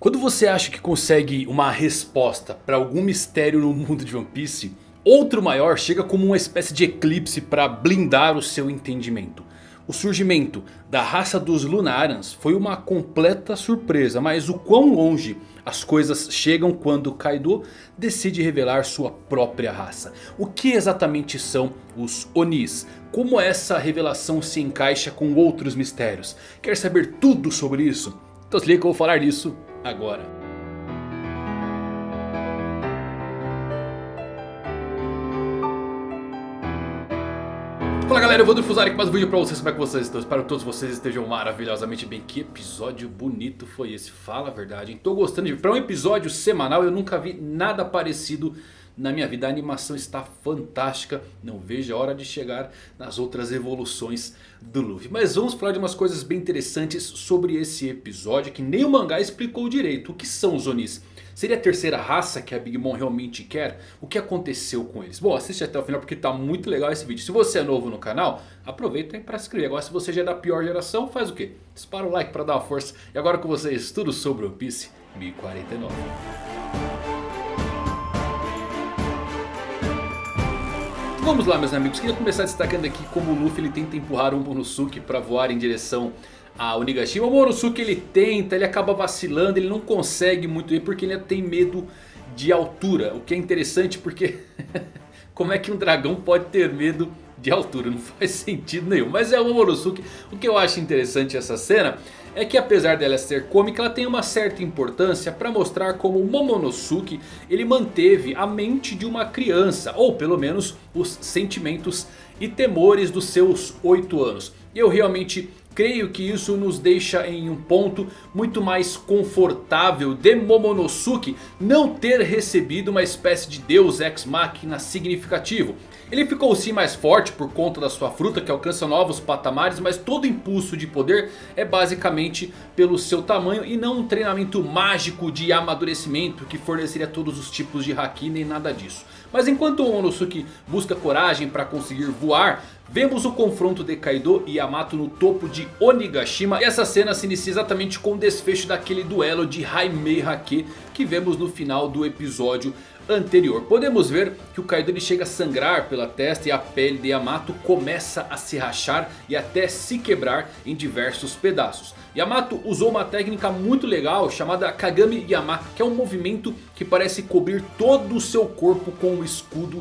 Quando você acha que consegue uma resposta para algum mistério no mundo de One Piece, outro maior chega como uma espécie de eclipse para blindar o seu entendimento. O surgimento da raça dos Lunarans foi uma completa surpresa, mas o quão longe as coisas chegam quando Kaido decide revelar sua própria raça. O que exatamente são os Onis? Como essa revelação se encaixa com outros mistérios? Quer saber tudo sobre isso? Então se liga que eu vou falar disso agora. Fala galera, eu vou difusar aqui mais um vídeo pra vocês, como é que vocês estão? Espero que todos vocês estejam maravilhosamente bem Que episódio bonito foi esse, fala a verdade Estou gostando de... Pra um episódio semanal eu nunca vi nada parecido na minha vida A animação está fantástica, não vejo a hora de chegar nas outras evoluções do Luffy Mas vamos falar de umas coisas bem interessantes sobre esse episódio Que nem o mangá explicou direito, o que são os Onis? Seria a terceira raça que a Big Mom realmente quer? O que aconteceu com eles? Bom, assiste até o final porque está muito legal esse vídeo. Se você é novo no canal, aproveita para se inscrever. Agora se você já é da pior geração, faz o quê? Dispara o like para dar uma força. E agora com vocês, tudo sobre One Piece 1049. Vamos lá meus amigos, queria começar destacando aqui como o Luffy ele tenta empurrar um Momonosuke para voar em direção a Onigashima. O Morosuke ele tenta, ele acaba vacilando, ele não consegue muito bem porque ele tem medo de altura. O que é interessante porque como é que um dragão pode ter medo de altura? Não faz sentido nenhum. Mas é o Morosuke. O que eu acho interessante essa cena é que apesar dela ser cômica, ela tem uma certa importância para mostrar como Momonosuke ele manteve a mente de uma criança. Ou pelo menos os sentimentos e temores dos seus 8 anos. E eu realmente Creio que isso nos deixa em um ponto muito mais confortável de Momonosuke não ter recebido uma espécie de deus ex machina significativo. Ele ficou sim mais forte por conta da sua fruta que alcança novos patamares, mas todo impulso de poder é basicamente pelo seu tamanho e não um treinamento mágico de amadurecimento que forneceria todos os tipos de Haki nem nada disso. Mas enquanto Onosuke busca coragem para conseguir voar, Vemos o confronto de Kaido e Yamato no topo de Onigashima. E essa cena se inicia exatamente com o desfecho daquele duelo de Haimei Hake que vemos no final do episódio anterior. Podemos ver que o Kaido ele chega a sangrar pela testa e a pele de Yamato começa a se rachar e até se quebrar em diversos pedaços. Yamato usou uma técnica muito legal chamada Kagami Yama, que é um movimento que parece cobrir todo o seu corpo com o escudo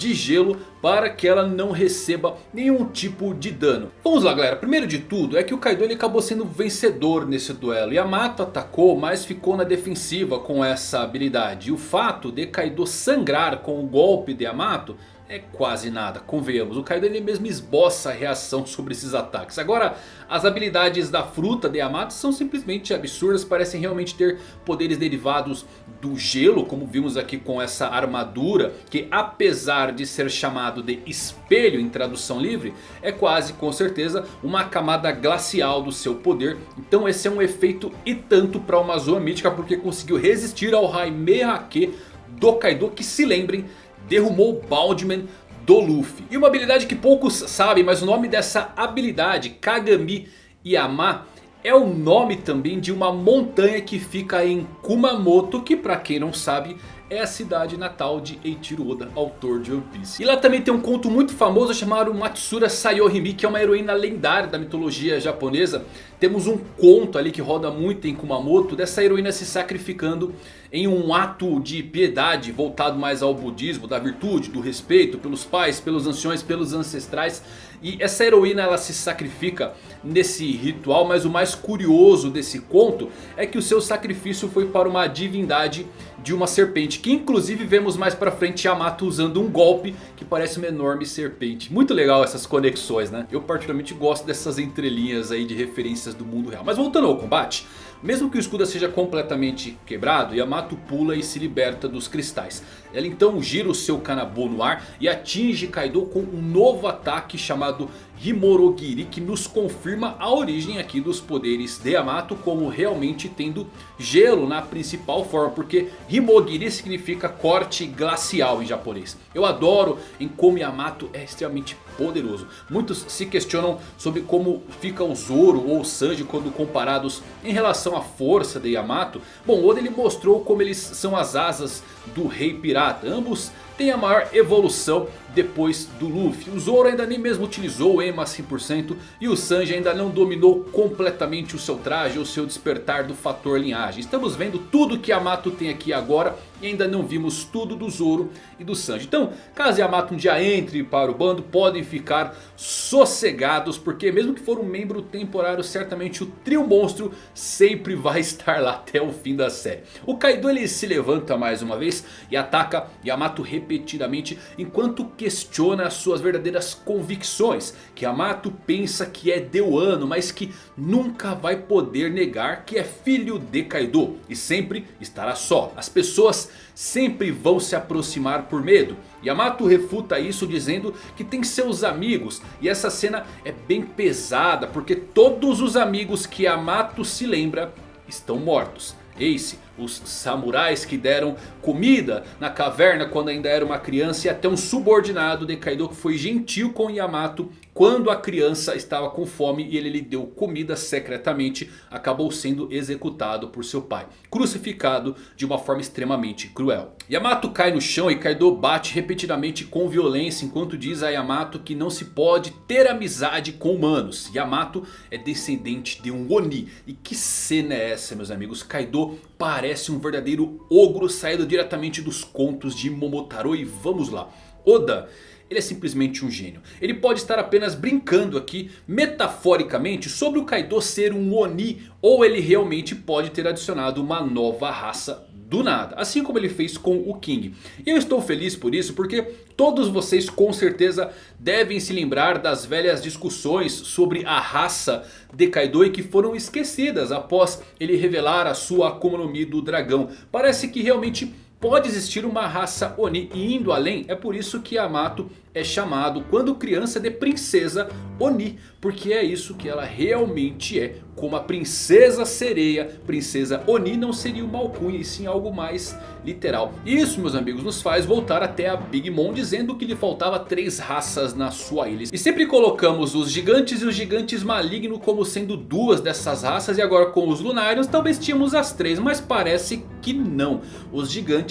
de gelo para que ela não receba nenhum tipo de dano. Vamos lá galera, primeiro de tudo é que o Kaido ele acabou sendo vencedor nesse duelo. Yamato atacou mas ficou na defensiva com essa habilidade. E o fato de Kaido sangrar com o golpe de Yamato é quase nada, convenhamos. O Kaido ele mesmo esboça a reação sobre esses ataques. Agora, as habilidades da fruta de Yamato são simplesmente absurdas. Parecem realmente ter poderes derivados do gelo, como vimos aqui com essa armadura. Que apesar de ser chamado de espelho em tradução livre, é quase com certeza uma camada glacial do seu poder. Então esse é um efeito e tanto para uma Zoa Mítica, porque conseguiu resistir ao Raimei Hake do Kaido, que se lembrem derrumou Baldman do Luffy. E uma habilidade que poucos sabem, mas o nome dessa habilidade, Kagami Yama, é o nome também de uma montanha que fica em Kumamoto, que para quem não sabe é a cidade natal de Eiichiro Oda, autor de One Piece. E lá também tem um conto muito famoso chamado Matsura Sayohime, que é uma heroína lendária da mitologia japonesa. Temos um conto ali que roda muito em Kumamoto dessa heroína se sacrificando em um ato de piedade voltado mais ao budismo, da virtude, do respeito pelos pais, pelos anciões, pelos ancestrais. E essa heroína ela se sacrifica nesse ritual, mas o mais curioso desse conto é que o seu sacrifício foi para uma divindade de uma serpente. Que inclusive vemos mais pra frente Yamato usando um golpe que parece uma enorme serpente. Muito legal essas conexões né. Eu particularmente gosto dessas entrelinhas aí de referências do mundo real. Mas voltando ao combate. Mesmo que o escudo seja completamente quebrado, Yamato pula e se liberta dos cristais. Ela então gira o seu Kanabo no ar e atinge Kaido com um novo ataque chamado Himorogiri que nos confirma a origem aqui dos poderes de Yamato como realmente tendo gelo na principal forma. Porque Himogiri significa corte glacial em japonês. Eu adoro em como Yamato é extremamente poderoso. Muitos se questionam sobre como fica o Zoro ou o Sanji quando comparados em relação à força de Yamato. Bom, Oda ele mostrou como eles são as asas do rei pirata. Ambos têm a maior evolução depois do Luffy. O Zoro ainda nem mesmo utilizou o Ema 100% e o Sanji ainda não dominou completamente o seu traje ou seu despertar do fator linhagem. Estamos vendo tudo que Yamato tem aqui agora e ainda não vimos tudo do Zoro e do Sanji. Então, caso Yamato um dia entre para o bando, podem ficar sossegados. Porque mesmo que for um membro temporário, certamente o trio monstro sempre vai estar lá até o fim da série. O Kaido ele se levanta mais uma vez e ataca Yamato repetidamente enquanto questiona as suas verdadeiras convicções. Que Yamato pensa que é Deuano, mas que nunca vai poder negar que é filho de Kaido. E sempre estará só. As pessoas sempre vão se aproximar por medo. Yamato refuta isso dizendo que tem seus amigos. E essa cena é bem pesada porque todos os amigos que Yamato se lembra estão mortos. Ace, os samurais que deram comida na caverna quando ainda era uma criança. E até um subordinado de Kaido que foi gentil com Yamato quando a criança estava com fome e ele lhe deu comida secretamente. Acabou sendo executado por seu pai. Crucificado de uma forma extremamente cruel. Yamato cai no chão e Kaido bate repetidamente com violência. Enquanto diz a Yamato que não se pode ter amizade com humanos. Yamato é descendente de um Oni. E que cena é essa meus amigos? Kaido parece um verdadeiro ogro saído diretamente dos contos de Momotaro. E vamos lá. Oda ele é simplesmente um gênio. Ele pode estar apenas brincando aqui, metaforicamente, sobre o Kaido ser um Oni. Ou ele realmente pode ter adicionado uma nova raça do nada. Assim como ele fez com o King. E eu estou feliz por isso porque todos vocês com certeza devem se lembrar das velhas discussões sobre a raça de Kaido. E que foram esquecidas após ele revelar a sua Akuma no Mi do dragão. Parece que realmente pode existir uma raça Oni e indo além é por isso que Yamato é chamado quando criança de princesa Oni. Porque é isso que ela realmente é. Como a princesa sereia, princesa Oni não seria uma alcunha e sim algo mais literal. Isso meus amigos nos faz voltar até a Big Mom dizendo que lhe faltava três raças na sua ilha. E sempre colocamos os gigantes e os gigantes malignos como sendo duas dessas raças. E agora com os Lunarians talvez tínhamos as três, mas parece que não. Os gigantes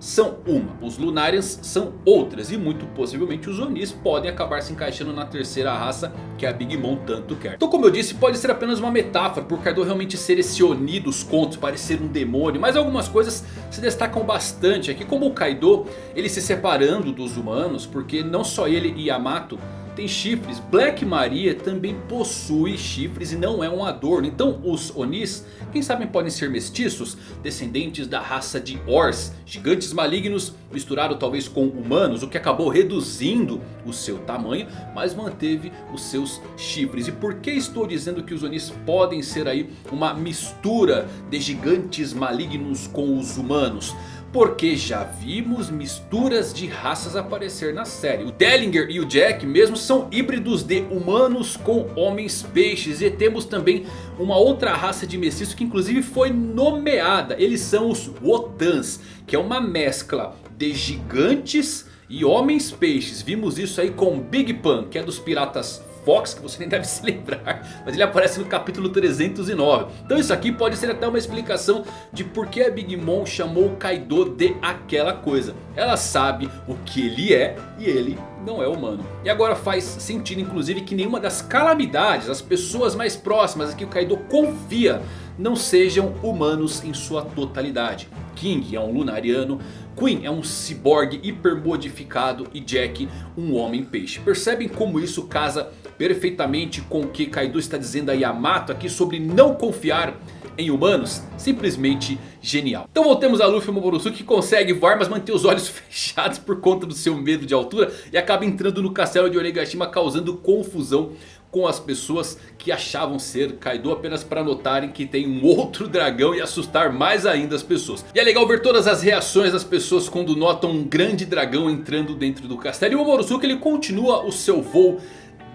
são uma, os Lunarians são outras. E muito possivelmente os Onis podem acabar se encaixando na terceira raça que a Big Mom tanto quer. Então como eu disse, pode ser apenas uma metáfora por Kaido realmente ser esse Oni dos contos, parecer um demônio. Mas algumas coisas se destacam bastante aqui, como o Kaido ele se separando dos humanos, porque não só ele e Yamato tem chifres. Black Maria também possui chifres e não é um adorno. Então os Onis, quem sabe podem ser mestiços, descendentes da raça de Ors. Gigantes malignos misturado talvez com humanos, o que acabou reduzindo o seu tamanho, mas manteve os seus chifres. E por que estou dizendo que os Onis podem ser aí uma mistura de gigantes malignos com os humanos? Porque já vimos misturas de raças aparecer na série. O Dellinger e o Jack mesmo são híbridos de humanos com homens peixes. E temos também uma outra raça de mestiço que inclusive foi nomeada. Eles são os Wotans. Que é uma mescla de gigantes e homens peixes. Vimos isso aí com Big Pan, que é dos piratas Fox, que você nem deve se lembrar. Mas ele aparece no capítulo 309. Então isso aqui pode ser até uma explicação de por que a Big Mom chamou o Kaido de aquela coisa. Ela sabe o que ele é e ele não é humano. E agora faz sentido inclusive que nenhuma das calamidades, as pessoas mais próximas que o Kaido confia não sejam humanos em sua totalidade. King é um lunariano, Queen é um ciborgue hipermodificado e Jack um homem peixe. Percebem como isso casa perfeitamente com o que Kaido está dizendo a Yamato aqui sobre não confiar em humanos, simplesmente genial. Então voltemos a Luffy Momonosuke que consegue voar mas mantém os olhos fechados por conta do seu medo de altura. E acaba entrando no castelo de Onigashima causando confusão com as pessoas que achavam ser Kaido apenas para notarem que tem um outro dragão e assustar mais ainda as pessoas. E é legal ver todas as reações das pessoas quando notam um grande dragão entrando dentro do castelo. E o Momonosuke ele continua o seu voo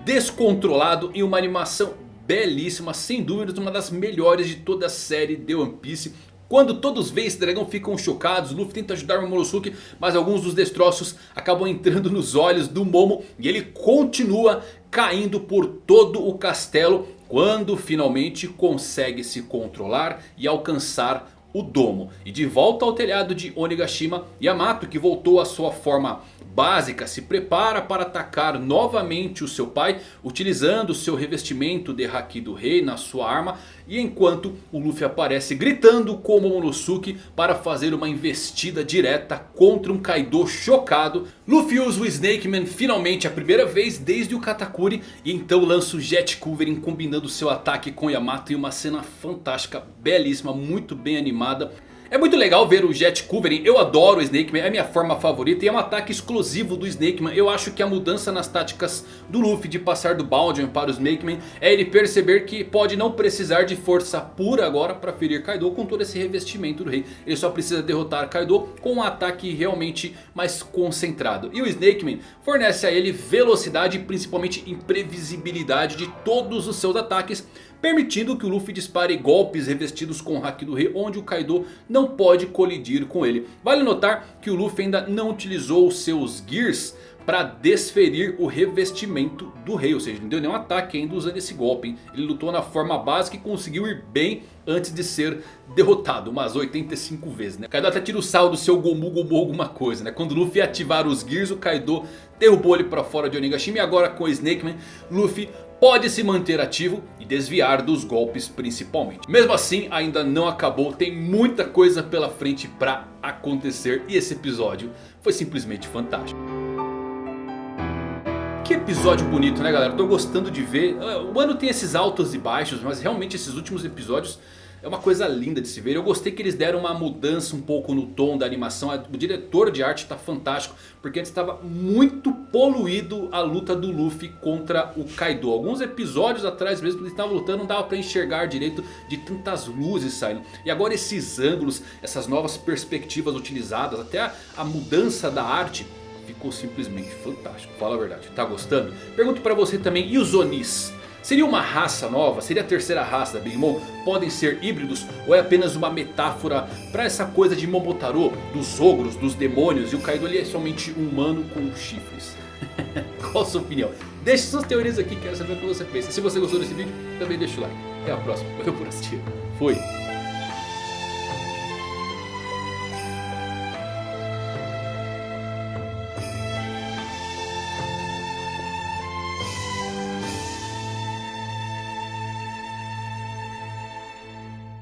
descontrolado e uma animação belíssima, sem dúvidas uma das melhores de toda a série de One Piece. Quando todos veem esse dragão ficam chocados, Luffy tenta ajudar o Momonosuke, mas alguns dos destroços acabam entrando nos olhos do Momo e ele continua caindo por todo o castelo quando finalmente consegue se controlar e alcançar o domo. E de volta ao telhado de Onigashima, Yamato que voltou à sua forma básica se prepara para atacar novamente o seu pai. Utilizando seu revestimento de Haki do Rei na sua arma. E enquanto o Luffy aparece gritando com o Momonosuke para fazer uma investida direta contra um Kaido chocado. Luffy usa o Snake Man finalmente a primeira vez desde o Katakuri. E então lança o Jet Culverin combinando seu ataque com Yamato em uma cena fantástica, belíssima, muito bem animada. É muito legal ver o Jet Culverin, eu adoro o Snake Man, é a minha forma favorita e é um ataque exclusivo do Snake Man. Eu acho que a mudança nas táticas do Luffy de passar do Baldian para o Snake Man é ele perceber que pode não precisar de força pura agora para ferir Kaido com todo esse revestimento do rei. Ele só precisa derrotar Kaido com um ataque realmente mais concentrado. E o Snake Man fornece a ele velocidade e principalmente imprevisibilidade de todos os seus ataques permitindo que o Luffy dispare golpes revestidos com o Haki do Rei, onde o Kaido não pode colidir com ele. Vale notar que o Luffy ainda não utilizou seus Gears para desferir o revestimento do rei. Ou seja, não deu nenhum ataque ainda usando esse golpe. Hein? Ele lutou na forma básica e conseguiu ir bem antes de ser derrotado. Umas 85 vezes. Né? Kaido até tira o sal do seu Gomu Gomu alguma coisa. Né? Quando o Luffy ativar os Gears, o Kaido derrubou ele para fora de Onigashima. E agora com o Snake Man, Luffy pode se manter ativo e desviar dos golpes principalmente. Mesmo assim ainda não acabou, tem muita coisa pela frente para acontecer e esse episódio foi simplesmente fantástico. Que episódio bonito né galera, tô gostando de ver, o ano tem esses altos e baixos mas realmente esses últimos episódios é uma coisa linda de se ver. Eu gostei que eles deram uma mudança um pouco no tom da animação. O diretor de arte está fantástico. Porque antes estava muito poluído a luta do Luffy contra o Kaido. Alguns episódios atrás mesmo ele estava lutando não dava para enxergar direito de tantas luzes saindo. E agora esses ângulos, essas novas perspectivas utilizadas. Até a, a mudança da arte ficou simplesmente fantástico. Fala a verdade, tá gostando? Pergunto para você também, e os Onis? Seria uma raça nova? Seria a terceira raça da Big Mom? Podem ser híbridos? Ou é apenas uma metáfora para essa coisa de Momotaro? Dos ogros, dos demônios? E o Kaido ali é somente um humano com chifres? Qual a sua opinião? Deixe suas teorias aqui, quero saber o que você pensa. Se você gostou desse vídeo, também deixa o like. Até a próxima. Valeu por assistir. Fui.